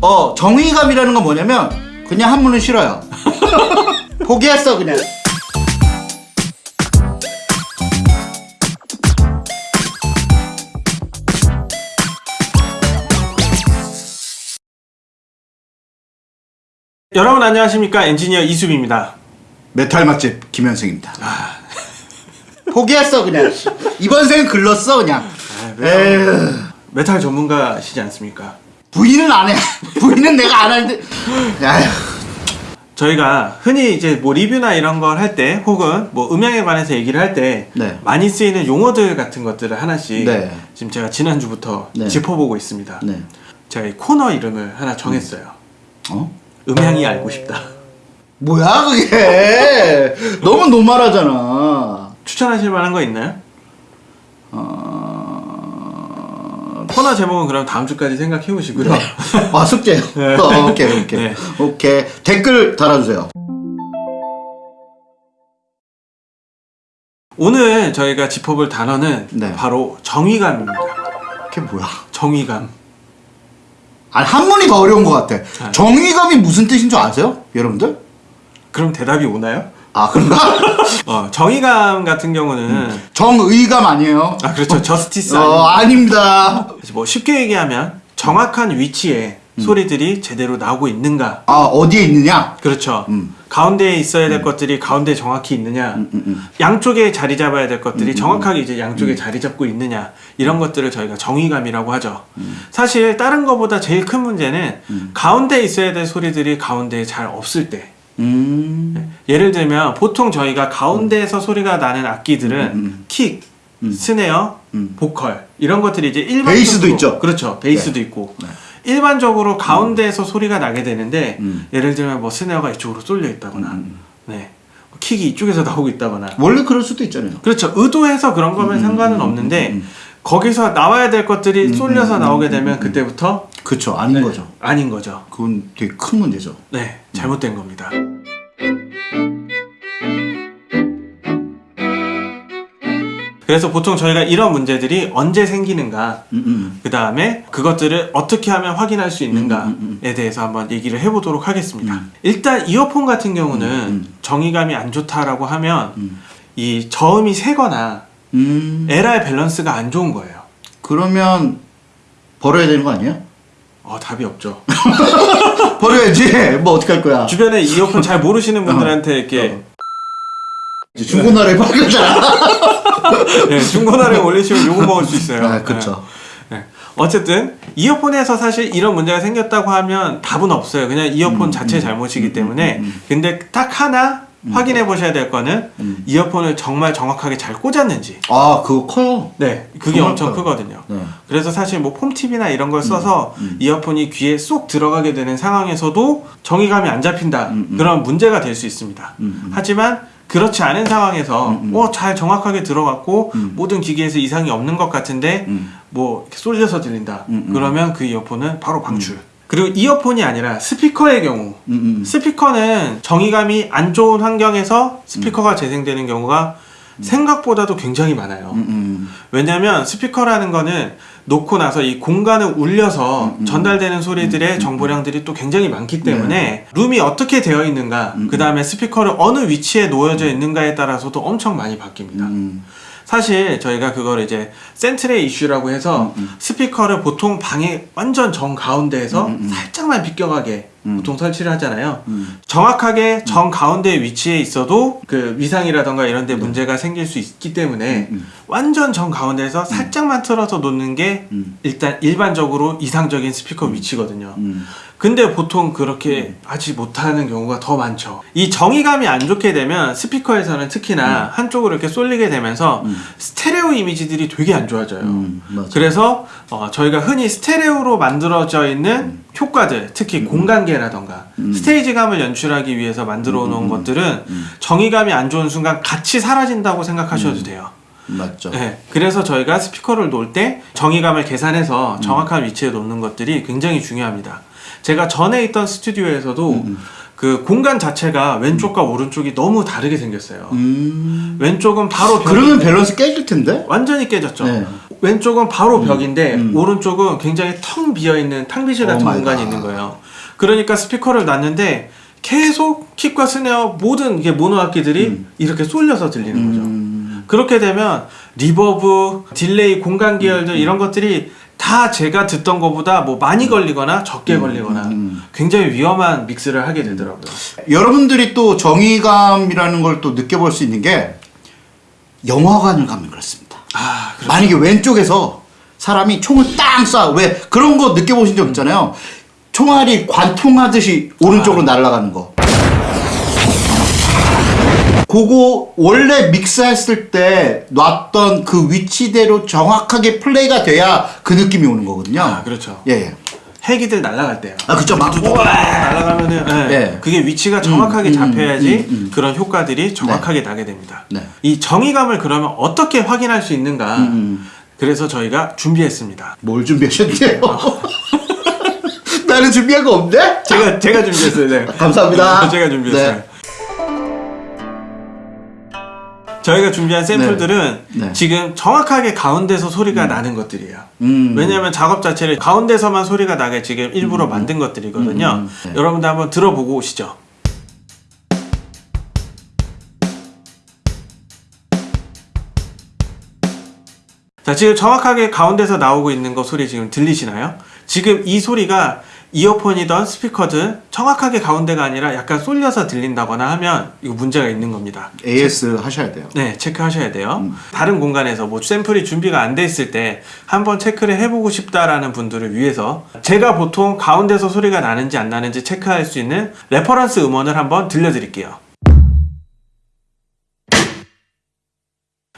어 정위감이라는 건 뭐냐면 그냥 한문은 싫어요. 포기했어 그냥. 여러분 안녕하십니까? 엔지니어 이수빈입니다. 메탈 맛집 김현승입니다. 포기했어 그냥. 이번 생 글렀어 그냥. 에휴. 메탈 전문가시지 않습니까? 부인은 안 해 부인은 내가 안 하는데 아휴 저희가 흔히 이제 뭐 리뷰나 이런 걸 할 때 혹은 뭐 음향에 관해서 얘기를 할 때 네. 많이 쓰이는 용어들 같은 것들을 하나씩 네. 지금 제가 지난주부터 네. 짚어보고 있습니다 네 제가 이 코너 이름을 하나 정했어요 어? 음향이 알고 싶다 뭐야 그게 너무 normal하잖아 추천하실 만한 거 있나요? 코너 제목은 그럼 다음 주까지 생각해 보시고요 아 숙제요 네. 어, 오케이 오케이 네. 오케이 댓글 달아주세요 오늘 저희가 짚어볼 단어는 네. 바로 정의감입니다 그게 뭐야 정의감 아니 한문이 더 어려운 것 같아 네. 정의감이 무슨 뜻인 줄 아세요 여러분들? 그럼 대답이 오나요? 아 그런가? 어, 정의감 같은 경우는 정의감 아니에요? 아 그렇죠. 저스티스 어 아닙니다. 아니 뭐 쉽게 얘기하면 정확한 위치에 음. 소리들이 제대로 나오고 있는가? 아 어디에 있느냐? 그렇죠. 음. 가운데에 있어야 될 것들이 가운데 정확히 있느냐? 음, 음. 양쪽에 자리 잡아야 될 것들이 정확하게 이제 양쪽에 자리 잡고 있느냐? 이런 것들을 저희가 정의감이라고 하죠. 음. 사실 다른 것보다 제일 큰 문제는 가운데에 있어야 될 소리들이 가운데에 잘 없을 때. 음. 예를 들면 보통 저희가 가운데에서 소리가 나는 악기들은 음. 킥, 스네어, 음. 보컬 이런 것들이 이제 일반적으로 베이스도 있죠. 그렇죠. 베이스도 있고 네. 일반적으로 가운데에서 소리가 나게 되는데 음. 예를 들면 뭐 스네어가 이쪽으로 쏠려 있다거나 음. 네 킥이 이쪽에서 나오고 있다거나 원래 그럴 수도 있잖아요 그렇죠. 의도해서 그런 거면 상관은 없는데 음. 거기서 나와야 될 것들이 쏠려서 나오게 되면 그때부터 그쵸 아닌 거죠 아닌 거죠. 그건 되게 큰 문제죠 네, 잘못된 겁니다. 그래서 보통 저희가 이런 문제들이 언제 생기는가, 음, 음. 그 다음에 그것들을 어떻게 하면 확인할 수 있는가에 음, 대해서 한번 얘기를 해보도록 하겠습니다. 일단 이어폰 같은 경우는 음. 정의감이 안 좋다라고 하면 음. 이 저음이 세거나 음. LR 밸런스가 안 좋은 거예요. 그러면 버려야 되는 거 아니에요? 어, 답이 없죠. 버려야지 뭐 어떻게 할 거야 주변에 이어폰 잘 모르시는 분들한테 이렇게 이제 중고나라에 팔렸잖아 네, 중고나라에 올리시면 욕을 먹을 수 있어요. 아 그쵸 네. 네. 어쨌든 이어폰에서 사실 이런 문제가 생겼다고 하면 답은 없어요. 그냥 이어폰 자체 잘못이기 때문에. 근데 딱 하나 확인해 보셔야 될 거는 음. 이어폰을 정말 정확하게 잘 꽂았는지. 아 그거 커요 네, 그게 엄청 커요. 크거든요. 네. 그래서 사실 뭐 폼팁이나 이런 걸 써서 이어폰이 귀에 쏙 들어가게 되는 상황에서도 정의감이 안 잡힌다. 음, 음. 그런 문제가 될 수 있습니다. 음, 음. 하지만 그렇지 않은 상황에서 음, 음. 어, 잘 정확하게 들어갔고 음. 모든 기기에서 이상이 없는 것 같은데 음. 뭐 쏠려서 들린다. 음, 음. 그러면 그 이어폰은 바로 방출. 그리고 이어폰이 아니라 스피커의 경우 음, 음. 스피커는 정의감이 안 좋은 환경에서 스피커가 재생되는 경우가 생각보다도 굉장히 많아요. 음, 음. 왜냐면 스피커라는 거는 놓고 나서 이 공간을 울려서 음, 전달되는 소리들의 정보량들이 또 굉장히 많기 때문에 룸이 어떻게 되어 있는가 음, 그 다음에 스피커를 어느 위치에 놓여져 있는가에 따라서도 엄청 많이 바뀝니다 음. 사실 저희가 그걸 이제 센트레 이슈라고 해서 음, 스피커를 보통 방에 완전 정 가운데에서 음, 음. 살짝만 비껴가게 음. 보통 설치를 하잖아요 음. 정확하게 정 가운데 위치에 있어도 그 위상이라던가 이런 데 문제가 생길 수 있기 때문에 음. 완전 정 가운데에서 살짝만 틀어서 놓는 게 음. 일단 일반적으로 이상적인 스피커 위치거든요. 음. 근데 보통 그렇게 하지 못하는 경우가 더 많죠. 이 정의감이 안 좋게 되면 스피커에서는 특히나 한쪽으로 이렇게 쏠리게 되면서 음. 스테레오 이미지들이 되게 안 좋아져요. 음. 그래서 어, 저희가 흔히 스테레오로 만들어져 있는 음. 효과들, 특히 공간계라던가 스테이지감을 연출하기 위해서 만들어 놓은 것들은 음. 정의감이 안 좋은 순간 같이 사라진다고 생각하셔도 돼요. 맞죠 네, 그래서 저희가 스피커를 놓을 때 정의감을 계산해서 음. 정확한 위치에 놓는 것들이 굉장히 중요합니다. 제가 전에 있던 스튜디오에서도 음, 그 공간 자체가 왼쪽과 오른쪽이 너무 다르게 생겼어요. 음. 왼쪽은 바로 벽 그러면 밸런스 깨질 텐데? 완전히 깨졌죠. 네. 왼쪽은 바로 벽인데 음. 오른쪽은 굉장히 텅 비어 있는 탕비실 같은 오 공간이 갓. 있는 거예요. 그러니까 스피커를 놨는데 계속 kick과 snare 모든 이게 모노 악기들이 이렇게 쏠려서 들리는 거죠. 음. 그렇게 되면 reverb, delay, 공간 계열들 이런 것들이 다 제가 듣던 것보다 뭐 많이 걸리거나 적게 걸리거나 음. 굉장히 위험한 믹스를 하게 되더라고요. 여러분들이 또 정위감이라는 걸 또 느껴볼 수 있는 게 영화관을 가면 그렇습니다. 아, 그렇죠. 만약에 왼쪽에서 사람이 총을 땅 쏴. 왜 그런 거 느껴보신 적 있잖아요. 총알이 관통하듯이 오른쪽으로 날아가는 거. 그거 원래 믹스했을 때 놨던 그 위치대로 정확하게 플레이가 돼야 그 느낌이 오는 거거든요. 아, 그렇죠. 예, 예. 헬기들 날아갈 때요. 아, 그쵸. 막 날아가면은 예, 네. 그게 위치가 정확하게 음, 잡혀야지 음, 음, 음. 그런 효과들이 정확하게 나게 됩니다. 네. 이 정의감을 그러면 어떻게 확인할 수 있는가? 음. 그래서 저희가 준비했습니다. 뭘 준비하셨대요? 나는 준비한 거 없네? 제가 제가 준비했어요. 네. 감사합니다. 제가 준비했어요. 네. 저희가 준비한 샘플들은 네. 지금 정확하게 가운데서 소리가 나는 것들이에요. 음. 왜냐하면 작업 자체를 가운데서만 소리가 나게 지금 일부러 만든 것들이거든요. 음, 네. 여러분들 한번 들어보고 오시죠. 자, 지금 정확하게 가운데서 나오고 있는 거 소리 지금 들리시나요? 지금 이 소리가 이어폰이던 스피커든 정확하게 가운데가 아니라 약간 쏠려서 들린다거나 하면 이거 문제가 있는 겁니다. AS 하셔야 돼요. 네, 체크하셔야 돼요. 음. 다른 공간에서 뭐 샘플이 준비가 안 돼 있을 때 한번 체크를 해보고 싶다라는 분들을 위해서 제가 보통 가운데서 소리가 나는지 안 나는지 체크할 수 있는 reference 음원을 한번 들려드릴게요.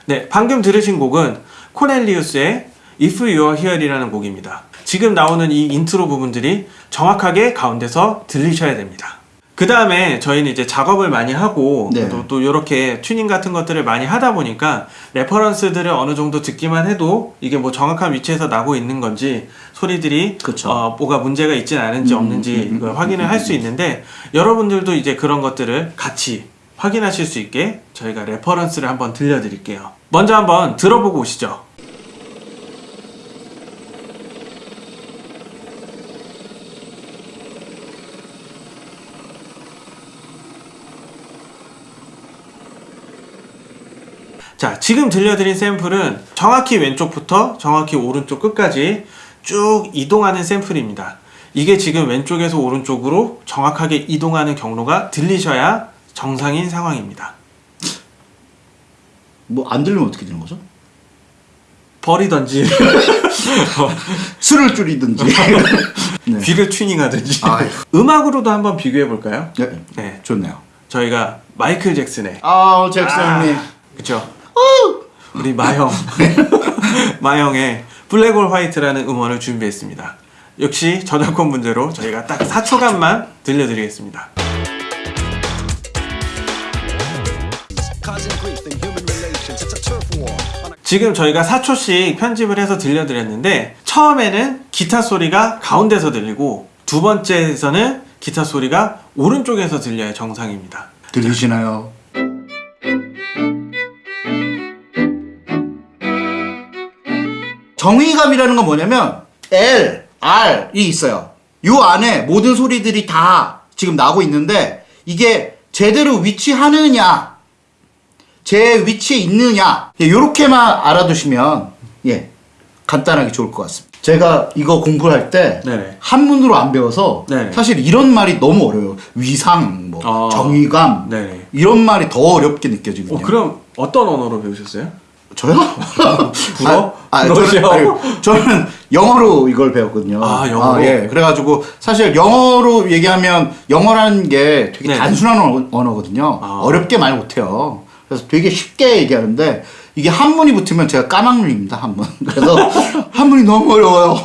네, 방금 들으신 곡은 코넬리우스의 If You're Here이라는 곡입니다. 지금 나오는 이 인트로 부분들이 정확하게 가운데서 들리셔야 됩니다. 그 다음에 저희는 이제 작업을 많이 하고 네. 또, 또 이렇게 튜닝 같은 것들을 많이 하다 보니까 reference들을 어느 정도 듣기만 해도 이게 뭐 정확한 위치에서 나고 있는 건지 소리들이 그쵸. 어, 뭐가 문제가 있진 않은지 음, 없는지 음, 음, 음, 확인을 음, 할수 있는데 여러분들도 이제 그런 것들을 같이 확인하실 수 있게 저희가 reference를 한번 들려드릴게요. 먼저 한번 들어보고 오시죠. 자, 지금 들려드린 샘플은 정확히 왼쪽부터 정확히 오른쪽 끝까지 쭉 이동하는 샘플입니다. 이게 지금 왼쪽에서 오른쪽으로 정확하게 이동하는 경로가 들리셔야 정상인 상황입니다. 뭐 안 들리면 어떻게 되는 거죠? 버리던지 술을 줄이든지. 네. 귀를 튜닝하든지 아휴. 음악으로도 한번 비교해 볼까요? 네. 네, 좋네요. 저희가 마이클 잭슨의 아, 잭슨님. 그쵸? 우리 마형 마형의 블랙홀 화이트라는 음원을 준비했습니다. 역시 저작권 문제로 저희가 딱 4초간만 들려드리겠습니다. 지금 저희가 4초씩 편집을 해서 들려드렸는데 처음에는 기타 소리가 가운데서 들리고 두 번째에서는 기타 소리가 오른쪽에서 들려야 정상입니다. 들리시나요? 정의감이라는 건 뭐냐면 L, R이 있어요. 요 안에 모든 소리들이 다 지금 나고 있는데 이게 제대로 위치하느냐, 제 위치에 있느냐, 요렇게만 알아두시면 예 간단하게 좋을 것 같습니다. 제가 이거 공부할 때. 한문으로 안 배워서 네네. 사실 이런 말이 너무 어려워요. 위상, 뭐 아. 정의감 네네. 이런 말이 더 어렵게 느껴지거든요. 어, 그럼 어떤 언어로 배우셨어요? 저요? 불어? 아, 아? 저는, 아니, 저는 영어로 이걸 배웠거든요. 아, 영어로? 예. 그래가지고 사실 영어로 얘기하면 영어라는 게 되게 네. 단순한 언어- 언어거든요. 아. 어렵게 말 못해요. 그래서 되게 쉽게 얘기하는데 이게 한문이 붙으면 제가 까막눈입니다 한문. 그래서 한문이 너무 어려워요.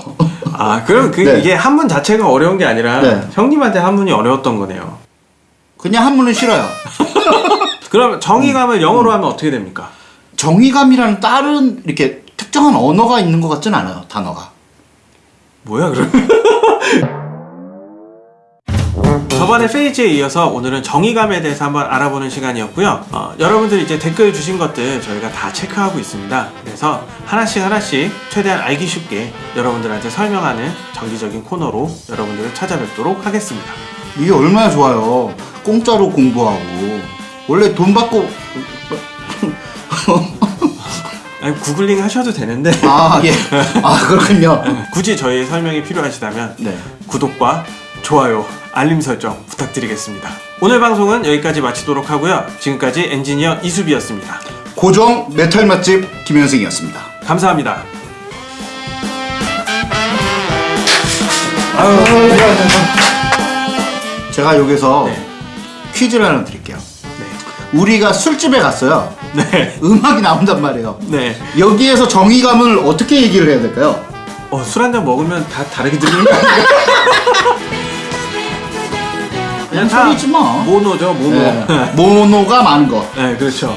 아, 그럼 그 네. 이게 한문 자체가 어려운 게 아니라 네. 형님한테 한문이 어려웠던 거네요. 그냥 한문은 싫어요. 그럼 정의감을 영어로 하면 어떻게 됩니까? 정의감이라는 다른 이렇게 특정한 언어가 있는 것 같진 않아요 단어가. 뭐야 그럼? 저번에 페이지에 이어서 오늘은 정의감에 대해서 한번 알아보는 시간이었고요. 어, 여러분들 이제 댓글 주신 것들 저희가 다 체크하고 있습니다. 그래서 하나씩 하나씩 최대한 알기 쉽게 여러분들한테 설명하는 정기적인 코너로 여러분들을 찾아뵙도록 하겠습니다. 이게 얼마나 좋아요. 공짜로 공부하고 원래 돈 받고 아니, 구글링 하셔도 되는데 아 예. 아 그렇군요. 굳이 저희 설명이 필요하시다면 네. 구독과 좋아요, 알림 설정 부탁드리겠습니다. 오늘 방송은 여기까지 마치도록 하고요. 지금까지 엔지니어 이수빈이었습니다. 고정 메탈 맛집 김현승이었습니다. 감사합니다. 제가 여기서 네. 퀴즈를 하나 드릴게요. 네. 우리가 술집에 갔어요. 네. 음악이 나온단 말이에요. 네. 여기에서 정의감을 어떻게 얘기를 해야 될까요? 어, 술 한 잔 먹으면 다 다르게 들리는 거 아니에요? 그냥 소리지 뭐. 모노죠, 모노. 네. 모노가 많은 거. 네, 그렇죠.